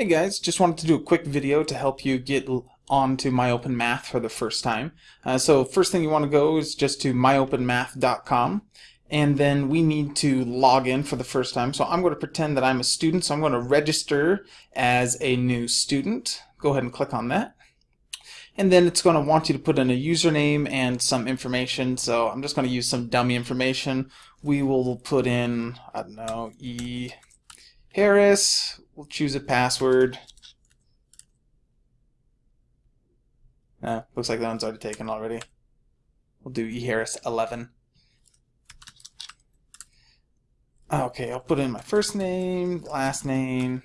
Hey guys, just wanted to do a quick video to help you get onto MyOpenMath for the first time. Uh, so first thing you want to go is just to myopenmath.com and then we need to log in for the first time. So I'm going to pretend that I'm a student, so I'm going to register as a new student. Go ahead and click on that. And then it's going to want you to put in a username and some information. So I'm just going to use some dummy information. We will put in, I don't know, E Harris We'll choose a password. Uh, looks like that one's already taken already. We'll do eHarris11. Okay, I'll put in my first name, last name,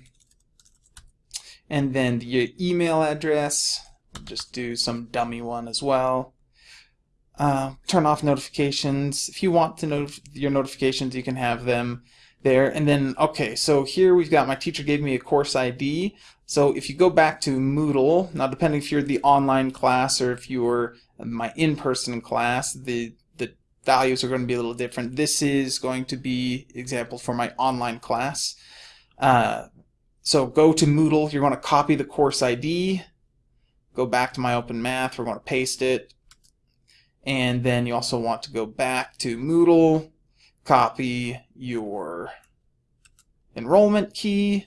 and then the email address. We'll just do some dummy one as well. Uh, turn off notifications. If you want to know your notifications, you can have them there. And then, okay, so here we've got my teacher gave me a course ID. So if you go back to Moodle, now depending if you're the online class or if you're my in-person class, the, the values are going to be a little different. This is going to be example for my online class. Uh, so go to Moodle, you're going to copy the course ID, go back to MyOpenMath, we're going to paste it, and then you also want to go back to Moodle, copy your enrollment key,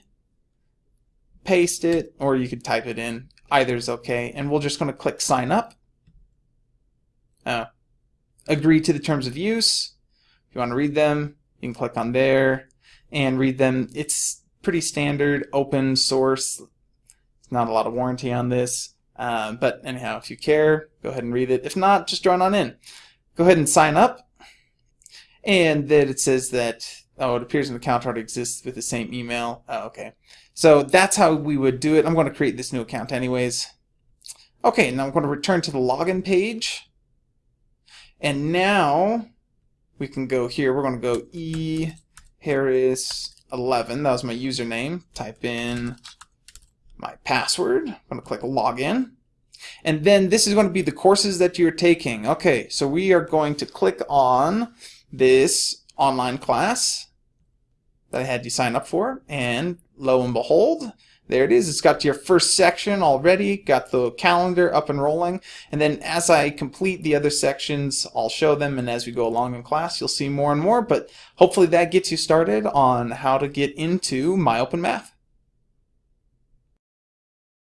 paste it, or you could type it in. Either is okay. And we're just going to click sign up. Uh, agree to the terms of use. If you want to read them, you can click on there and read them. It's pretty standard, open source. It's not a lot of warranty on this. Uh, but anyhow, if you care, go ahead and read it. If not, just join on in. Go ahead and sign up and then it says that oh it appears an account already exists with the same email. Oh, okay. So that's how we would do it. I'm going to create this new account anyways. Okay now I'm going to return to the login page. And now we can go here. We're going to go e harris 11 that was my username. Type in my password. I'm going to click login. And then this is going to be the courses that you're taking. Okay so we are going to click on this online class that I had you sign up for and lo and behold there it is. It's got your first section already got the calendar up and rolling and then as I complete the other sections I'll show them and as we go along in class you'll see more and more but hopefully that gets you started on how to get into MyOpenMath